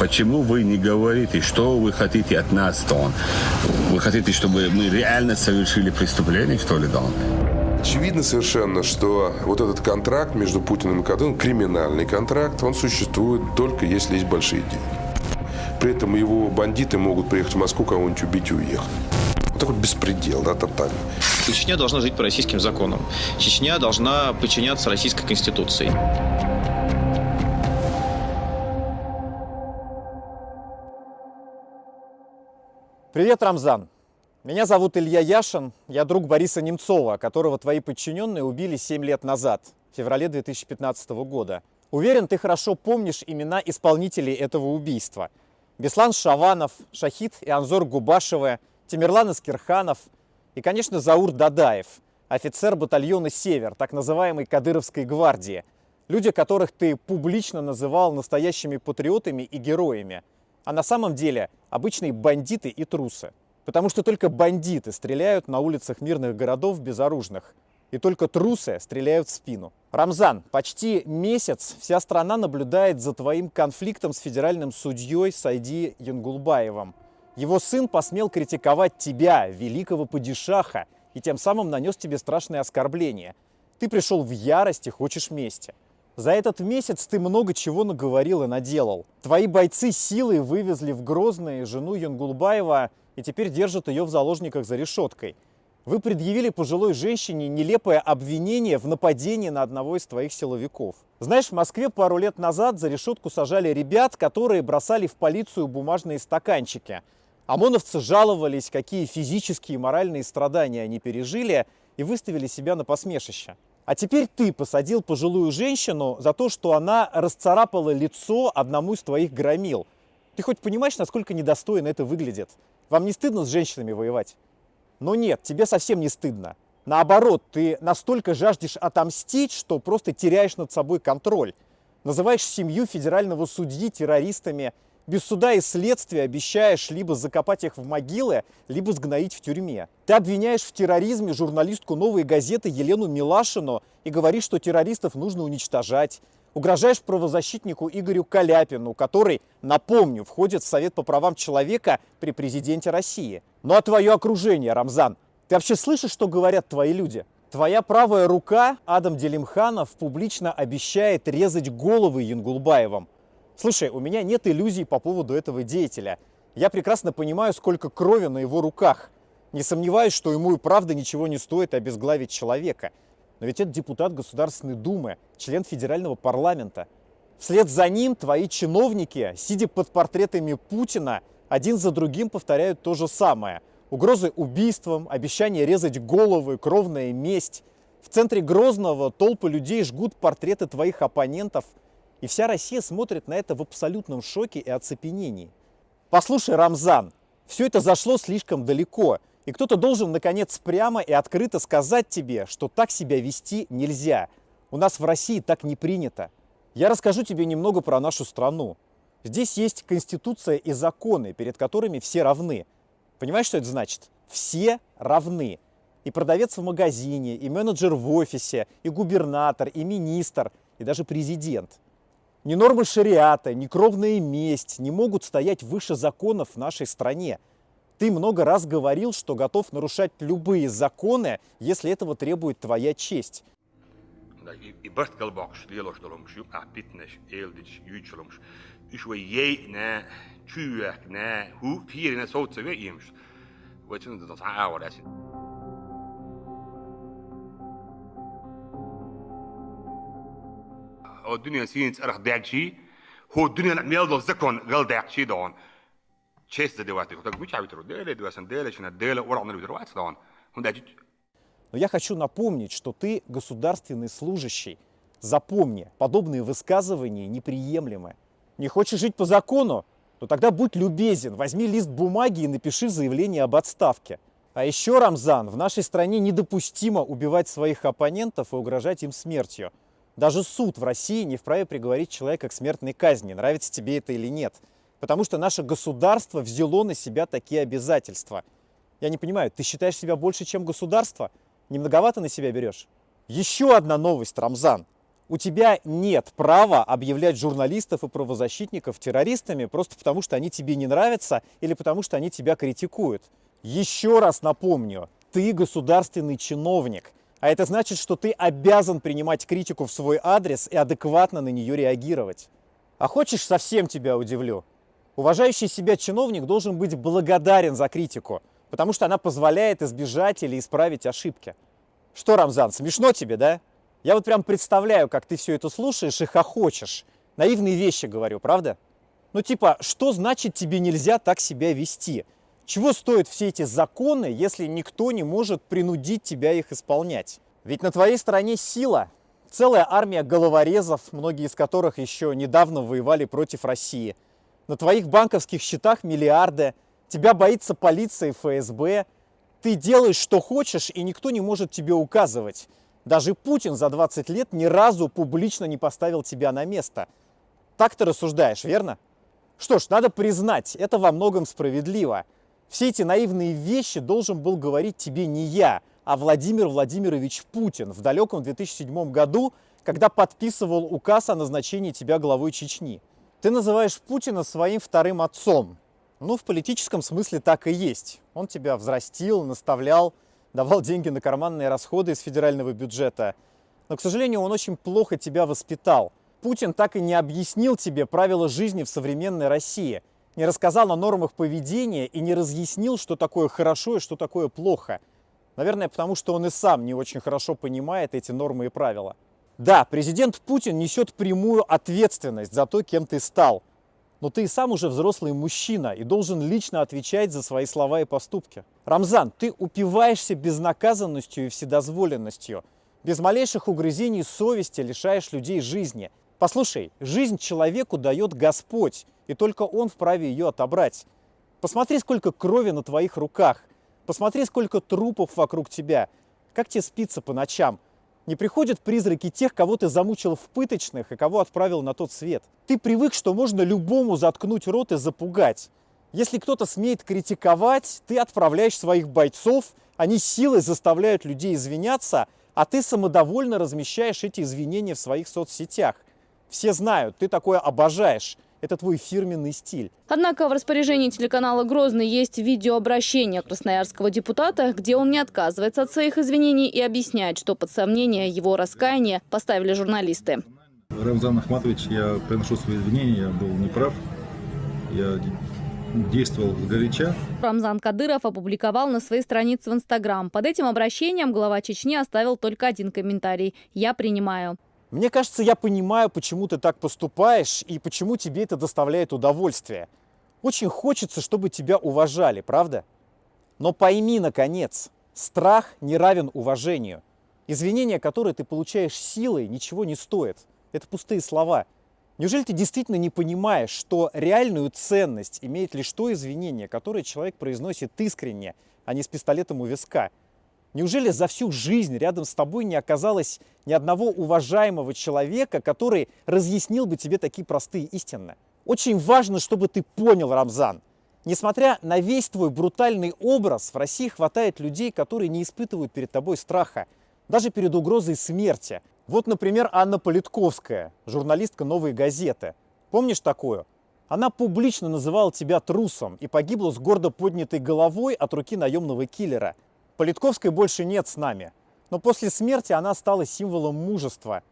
Почему вы не говорите, что вы хотите от нас, Дон? Вы хотите, чтобы мы реально совершили преступление, что ли, Дон? Очевидно совершенно, что вот этот контракт между Путиным и Кадыном, криминальный контракт, он существует только если есть большие деньги. При этом его бандиты могут приехать в Москву, кого-нибудь убить и уехать. Вот такой беспредел, да, тотальный. Чечня должна жить по российским законам. Чечня должна подчиняться российской конституции. Привет, Рамзан. Меня зовут Илья Яшин, я друг Бориса Немцова, которого твои подчиненные убили 7 лет назад, в феврале 2015 года. Уверен, ты хорошо помнишь имена исполнителей этого убийства. Беслан Шаванов, Шахид и Анзор Губашевы, Тимирлан Искирханов и, конечно, Заур Дадаев, офицер батальона «Север», так называемой Кадыровской гвардии. Люди, которых ты публично называл настоящими патриотами и героями – а на самом деле обычные бандиты и трусы. Потому что только бандиты стреляют на улицах мирных городов безоружных. И только трусы стреляют в спину. Рамзан, почти месяц вся страна наблюдает за твоим конфликтом с федеральным судьей Сайди Янгулбаевым. Его сын посмел критиковать тебя, великого падишаха, и тем самым нанес тебе страшное оскорбление. Ты пришел в ярость и хочешь мести. За этот месяц ты много чего наговорил и наделал. Твои бойцы силой вывезли в Грозное жену Янгулбаева и теперь держат ее в заложниках за решеткой. Вы предъявили пожилой женщине нелепое обвинение в нападении на одного из твоих силовиков. Знаешь, в Москве пару лет назад за решетку сажали ребят, которые бросали в полицию бумажные стаканчики. ОМОНовцы жаловались, какие физические и моральные страдания они пережили, и выставили себя на посмешище. А теперь ты посадил пожилую женщину за то, что она расцарапала лицо одному из твоих громил. Ты хоть понимаешь, насколько недостойно это выглядит? Вам не стыдно с женщинами воевать? Но нет, тебе совсем не стыдно. Наоборот, ты настолько жаждешь отомстить, что просто теряешь над собой контроль. Называешь семью федерального судьи террористами, без суда и следствия обещаешь либо закопать их в могилы, либо сгноить в тюрьме. Ты обвиняешь в терроризме журналистку «Новой газеты» Елену Милашину и говоришь, что террористов нужно уничтожать. Угрожаешь правозащитнику Игорю Каляпину, который, напомню, входит в Совет по правам человека при президенте России. Ну а твое окружение, Рамзан, ты вообще слышишь, что говорят твои люди? Твоя правая рука, Адам Делимханов, публично обещает резать головы Янгулбаевым. Слушай, у меня нет иллюзий по поводу этого деятеля. Я прекрасно понимаю, сколько крови на его руках. Не сомневаюсь, что ему и правда ничего не стоит обезглавить человека. Но ведь это депутат Государственной Думы, член федерального парламента. Вслед за ним твои чиновники, сидя под портретами Путина, один за другим повторяют то же самое. Угрозы убийством, обещание резать головы, кровная месть. В центре Грозного толпы людей жгут портреты твоих оппонентов – и вся Россия смотрит на это в абсолютном шоке и оцепенении. Послушай, Рамзан, все это зашло слишком далеко, и кто-то должен, наконец, прямо и открыто сказать тебе, что так себя вести нельзя. У нас в России так не принято. Я расскажу тебе немного про нашу страну. Здесь есть конституция и законы, перед которыми все равны. Понимаешь, что это значит? Все равны. И продавец в магазине, и менеджер в офисе, и губернатор, и министр, и даже президент – ни нормы шариата, ни кровная месть не могут стоять выше законов в нашей стране. Ты много раз говорил, что готов нарушать любые законы, если этого требует твоя честь. Oo dunyan siints arach deagshi ho dunyan meldo zakon gal deagshi don честь задевать их. Так мы чавит рудели, дуасан дели, чина дели, уравны видровать don. Он дать но я хочу напомнить, что ты государственный служащий. Запомни, подобные высказывания неприемлемы. Не хочешь жить по закону? Ну тогда будь любезен, возьми лист бумаги и напиши заявление об отставке. А еще, Рамзан, в нашей стране недопустимо убивать своих оппонентов и угрожать им смертью. Даже суд в России не вправе приговорить человека к смертной казни, нравится тебе это или нет. Потому что наше государство взяло на себя такие обязательства. Я не понимаю, ты считаешь себя больше, чем государство? Не многовато на себя берешь? Еще одна новость, Рамзан. У тебя нет права объявлять журналистов и правозащитников террористами просто потому, что они тебе не нравятся или потому, что они тебя критикуют. Еще раз напомню, ты государственный чиновник, а это значит, что ты обязан принимать критику в свой адрес и адекватно на нее реагировать. А хочешь, совсем тебя удивлю? Уважающий себя чиновник должен быть благодарен за критику, потому что она позволяет избежать или исправить ошибки. Что, Рамзан, смешно тебе, да? Я вот прям представляю, как ты все это слушаешь и хохочешь. Наивные вещи говорю, правда? Ну типа, что значит тебе нельзя так себя вести? Чего стоят все эти законы, если никто не может принудить тебя их исполнять? Ведь на твоей стороне сила, целая армия головорезов, многие из которых еще недавно воевали против России. На твоих банковских счетах миллиарды, тебя боится полиция и ФСБ. Ты делаешь, что хочешь, и никто не может тебе указывать. Даже Путин за 20 лет ни разу публично не поставил тебя на место. Так ты рассуждаешь, верно? Что ж, надо признать, это во многом справедливо. Все эти наивные вещи должен был говорить тебе не я, а Владимир Владимирович Путин в далеком 2007 году, когда подписывал указ о назначении тебя главой Чечни. Ты называешь Путина своим вторым отцом. Ну, в политическом смысле так и есть. Он тебя взрастил, наставлял, давал деньги на карманные расходы из федерального бюджета. Но, к сожалению, он очень плохо тебя воспитал. Путин так и не объяснил тебе правила жизни в современной России, не рассказал о нормах поведения и не разъяснил, что такое хорошо и что такое плохо. Наверное, потому что он и сам не очень хорошо понимает эти нормы и правила. Да, президент Путин несет прямую ответственность за то, кем ты стал – но ты и сам уже взрослый мужчина и должен лично отвечать за свои слова и поступки. Рамзан, ты упиваешься безнаказанностью и вседозволенностью. Без малейших угрызений совести лишаешь людей жизни. Послушай, жизнь человеку дает Господь, и только Он вправе ее отобрать. Посмотри, сколько крови на твоих руках. Посмотри, сколько трупов вокруг тебя. Как тебе спится по ночам? Не приходят призраки тех, кого ты замучил в пыточных и кого отправил на тот свет. Ты привык, что можно любому заткнуть рот и запугать. Если кто-то смеет критиковать, ты отправляешь своих бойцов, они силой заставляют людей извиняться, а ты самодовольно размещаешь эти извинения в своих соцсетях. Все знают, ты такое обожаешь. Это твой фирменный стиль. Однако в распоряжении телеканала «Грозный» есть видеообращение красноярского депутата, где он не отказывается от своих извинений и объясняет, что под сомнение его раскаяния поставили журналисты. Рамзан Ахматович, я приношу свои извинения, я был неправ. Я действовал горяча. Рамзан Кадыров опубликовал на своей странице в Инстаграм. Под этим обращением глава Чечни оставил только один комментарий «Я принимаю». Мне кажется, я понимаю, почему ты так поступаешь и почему тебе это доставляет удовольствие. Очень хочется, чтобы тебя уважали, правда? Но пойми, наконец, страх не равен уважению. Извинения, которые ты получаешь силой, ничего не стоят. Это пустые слова. Неужели ты действительно не понимаешь, что реальную ценность имеет лишь то извинение, которое человек произносит искренне, а не с пистолетом у виска? Неужели за всю жизнь рядом с тобой не оказалось ни одного уважаемого человека, который разъяснил бы тебе такие простые истины? Очень важно, чтобы ты понял, Рамзан, несмотря на весь твой брутальный образ, в России хватает людей, которые не испытывают перед тобой страха, даже перед угрозой смерти. Вот, например, Анна Политковская, журналистка «Новой газеты». Помнишь такую? Она публично называла тебя трусом и погибла с гордо поднятой головой от руки наемного киллера – Политковской больше нет с нами. Но после смерти она стала символом мужества.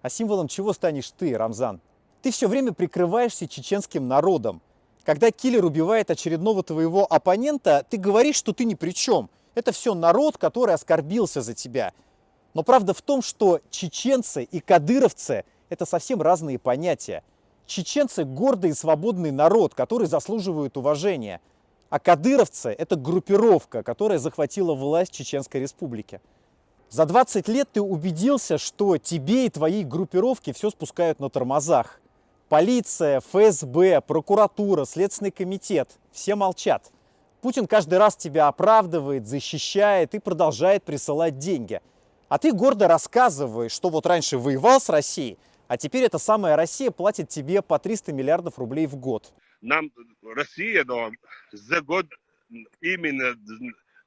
А символом чего станешь ты, Рамзан? Ты все время прикрываешься чеченским народом. Когда киллер убивает очередного твоего оппонента, ты говоришь, что ты ни при чем. Это все народ, который оскорбился за тебя. Но правда в том, что чеченцы и кадыровцы – это совсем разные понятия. Чеченцы – гордый и свободный народ, который заслуживает уважения – а кадыровцы – это группировка, которая захватила власть Чеченской республике. За 20 лет ты убедился, что тебе и твоей группировке все спускают на тормозах. Полиция, ФСБ, прокуратура, Следственный комитет – все молчат. Путин каждый раз тебя оправдывает, защищает и продолжает присылать деньги. А ты гордо рассказываешь, что вот раньше воевал с Россией, а теперь эта самая Россия платит тебе по 300 миллиардов рублей в год нам Россия да, за год именно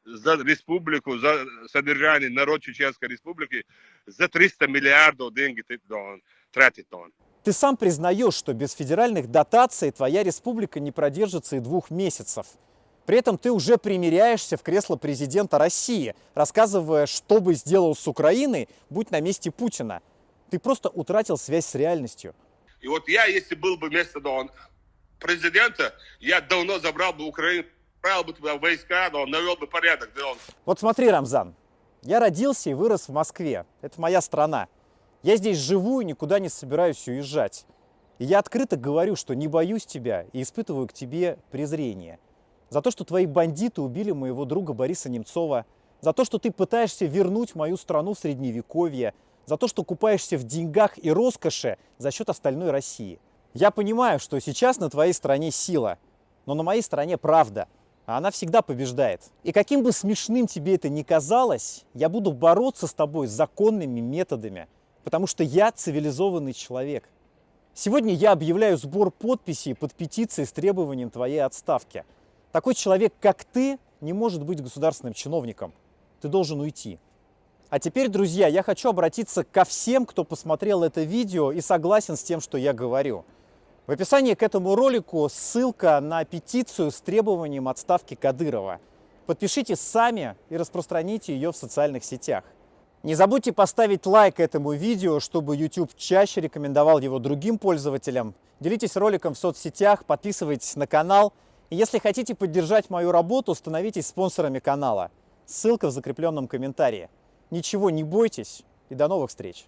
за республику, за содержание народ Чеченской республики за 300 миллиардов деньги он тратит он. Ты сам признаешь, что без федеральных дотаций твоя республика не продержится и двух месяцев. При этом ты уже примиряешься в кресло президента России, рассказывая, что бы сделал с Украиной, будь на месте Путина. Ты просто утратил связь с реальностью. И вот я, если был бы вместо Дон президента, я давно забрал бы Украину, отправил бы туда войска, но навел бы порядок. Вот смотри, Рамзан, я родился и вырос в Москве. Это моя страна. Я здесь живу и никуда не собираюсь уезжать. И я открыто говорю, что не боюсь тебя и испытываю к тебе презрение. За то, что твои бандиты убили моего друга Бориса Немцова, за то, что ты пытаешься вернуть мою страну в Средневековье, за то, что купаешься в деньгах и роскоши за счет остальной России. Я понимаю, что сейчас на твоей стороне сила, но на моей стороне правда, а она всегда побеждает. И каким бы смешным тебе это ни казалось, я буду бороться с тобой законными методами – потому что я цивилизованный человек. Сегодня я объявляю сбор подписей под петицией с требованием твоей отставки. Такой человек, как ты, не может быть государственным чиновником. Ты должен уйти. А теперь, друзья, я хочу обратиться ко всем, кто посмотрел это видео и согласен с тем, что я говорю. В описании к этому ролику ссылка на петицию с требованием отставки Кадырова. Подпишите сами и распространите ее в социальных сетях. Не забудьте поставить лайк этому видео, чтобы YouTube чаще рекомендовал его другим пользователям. Делитесь роликом в соцсетях, подписывайтесь на канал. И если хотите поддержать мою работу, становитесь спонсорами канала. Ссылка в закрепленном комментарии. Ничего не бойтесь и до новых встреч!